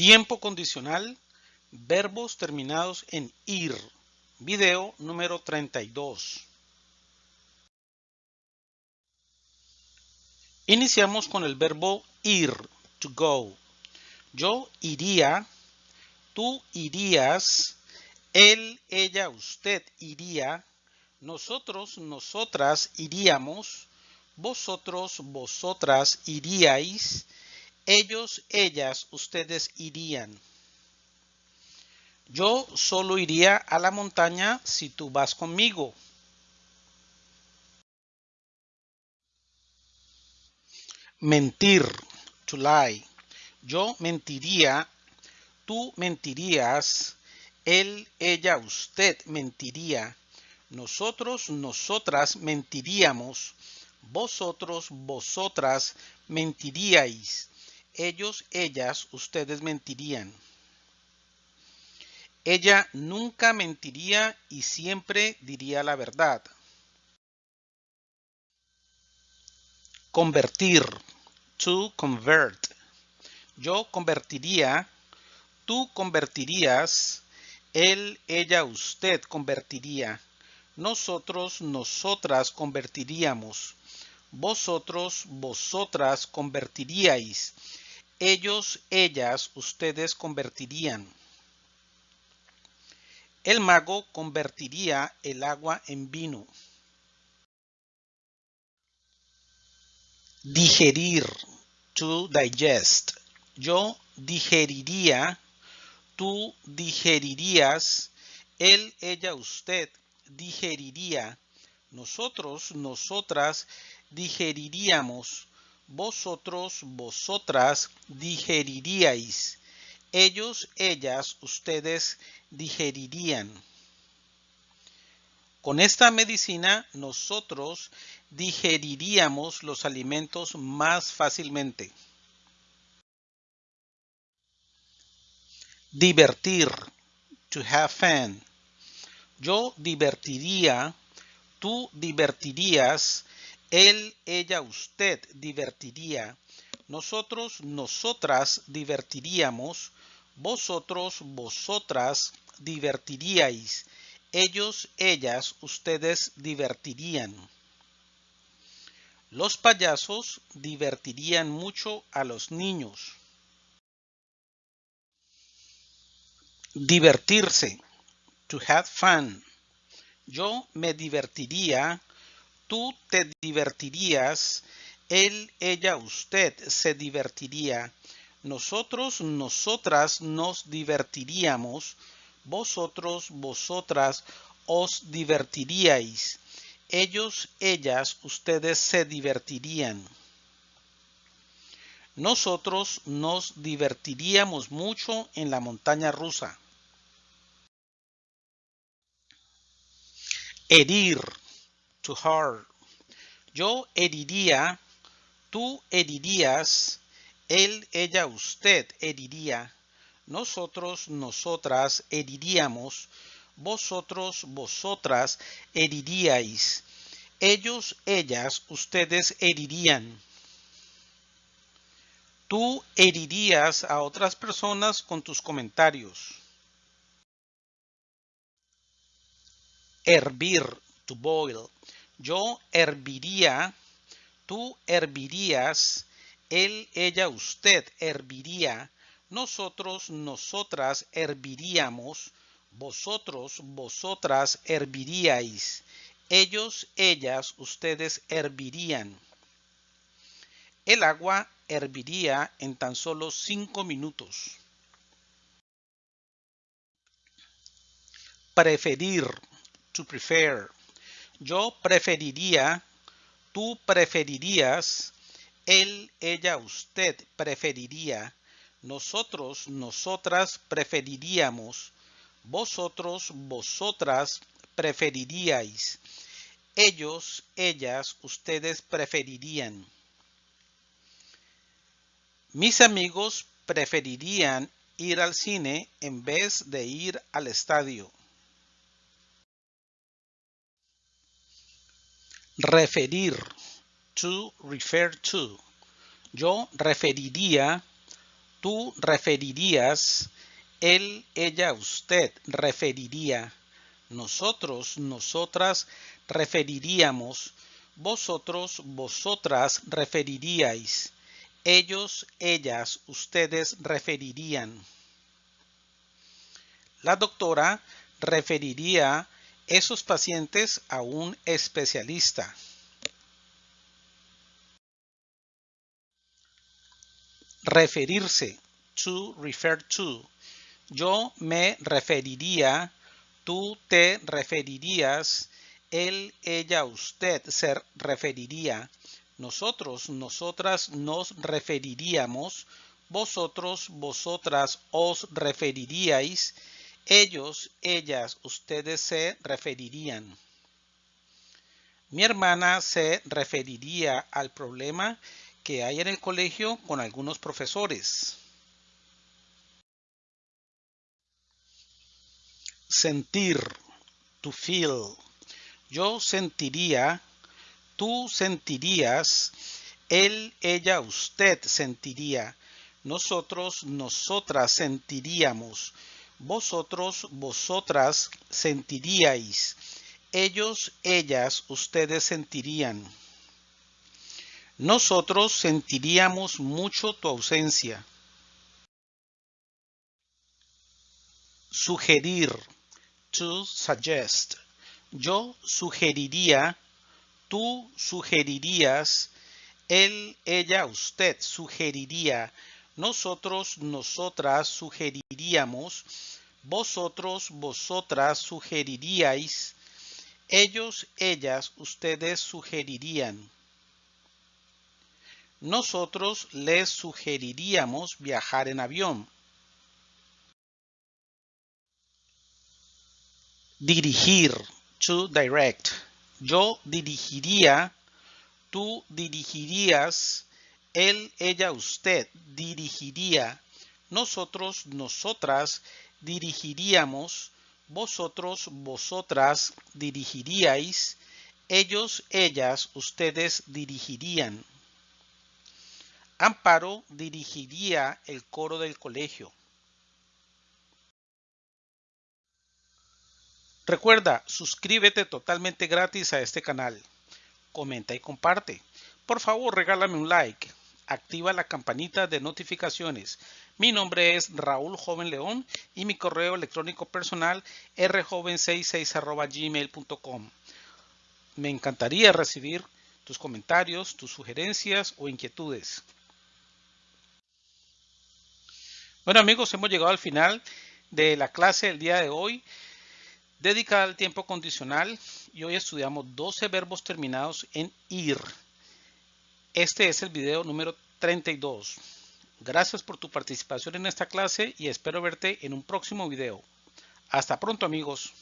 Tiempo condicional, verbos terminados en ir. Video número 32. Iniciamos con el verbo ir, to go. Yo iría, tú irías, él, ella, usted iría, nosotros, nosotras iríamos, vosotros, vosotras iríais, ellos, ellas, ustedes irían. Yo solo iría a la montaña si tú vas conmigo. Mentir, to lie. Yo mentiría, tú mentirías, él, ella, usted mentiría, nosotros, nosotras mentiríamos, vosotros, vosotras mentiríais, ellos, ellas, ustedes mentirían. Ella nunca mentiría y siempre diría la verdad. Convertir. To convert. Yo convertiría. Tú convertirías. Él, ella, usted convertiría. Nosotros, nosotras convertiríamos. Vosotros, vosotras convertiríais. Ellos, ellas, ustedes convertirían. El mago convertiría el agua en vino. Digerir, to digest. Yo digeriría, tú digerirías, él, ella, usted digeriría, nosotros, nosotras digeriríamos, vosotros, vosotras digeriríais, ellos, ellas, ustedes digerirían. Con esta medicina nosotros digeriríamos los alimentos más fácilmente. Divertir. To have fun. Yo divertiría, tú divertirías, él, ella, usted divertiría, nosotros, nosotras divertiríamos, vosotros, vosotras divertiríais, ellos, ellas, ustedes divertirían. Los payasos divertirían mucho a los niños. Divertirse to have fun. Yo me divertiría, tú te divertirías, él, ella, usted se divertiría, nosotros, nosotras nos divertiríamos, vosotros, vosotras os divertiríais, ellos, ellas, ustedes se divertirían. Nosotros nos divertiríamos mucho en la montaña rusa. Herir, to hurt. Yo heriría, tú herirías, él, ella, usted heriría, nosotros, nosotras heriríamos, vosotros, vosotras heriríais, ellos, ellas, ustedes herirían. Tú herirías a otras personas con tus comentarios. hervir, to boil. Yo herviría, tú hervirías, él, ella, usted herviría, nosotros, nosotras herviríamos, vosotros, vosotras herviríais, ellos, ellas, ustedes hervirían. El agua herviría en tan solo cinco minutos. Preferir, to prefer. Yo preferiría, tú preferirías, él, ella, usted preferiría, nosotros, nosotras preferiríamos, vosotros, vosotras preferiríais, ellos, ellas, ustedes preferirían. Mis amigos preferirían ir al cine en vez de ir al estadio. Referir. To refer to. Yo referiría, Tú referirías, él, ella, usted referiría, nosotros, nosotras referiríamos, vosotros, vosotras referiríais, ellos, ellas, ustedes referirían. La doctora referiría esos pacientes a un especialista. Referirse, to refer to. Yo me referiría, tú te referirías, él, ella, usted se referiría, nosotros, nosotras nos referiríamos, vosotros, vosotras os referiríais, ellos, ellas, ustedes se referirían. Mi hermana se referiría al problema que hay en el colegio con algunos profesores. Sentir, to feel. Yo sentiría, tú sentirías, él, ella, usted sentiría, nosotros, nosotras sentiríamos, vosotros, vosotras sentiríais, ellos, ellas, ustedes sentirían. Nosotros sentiríamos mucho tu ausencia. Sugerir. To suggest. Yo sugeriría. Tú sugerirías. Él, ella, usted sugeriría. Nosotros, nosotras sugeriríamos. Vosotros, vosotras sugeriríais. Ellos, ellas, ustedes sugerirían nosotros les sugeriríamos viajar en avión. Dirigir, to direct. Yo dirigiría, tú dirigirías, él, ella, usted dirigiría, nosotros, nosotras dirigiríamos, vosotros, vosotras dirigiríais, ellos, ellas, ustedes dirigirían. Amparo dirigiría el coro del colegio. Recuerda, suscríbete totalmente gratis a este canal. Comenta y comparte. Por favor, regálame un like. Activa la campanita de notificaciones. Mi nombre es Raúl Joven León y mi correo electrónico personal rjoven66 Me encantaría recibir tus comentarios, tus sugerencias o inquietudes. Bueno amigos, hemos llegado al final de la clase del día de hoy dedicada al tiempo condicional y hoy estudiamos 12 verbos terminados en ir. Este es el video número 32. Gracias por tu participación en esta clase y espero verte en un próximo video. Hasta pronto amigos.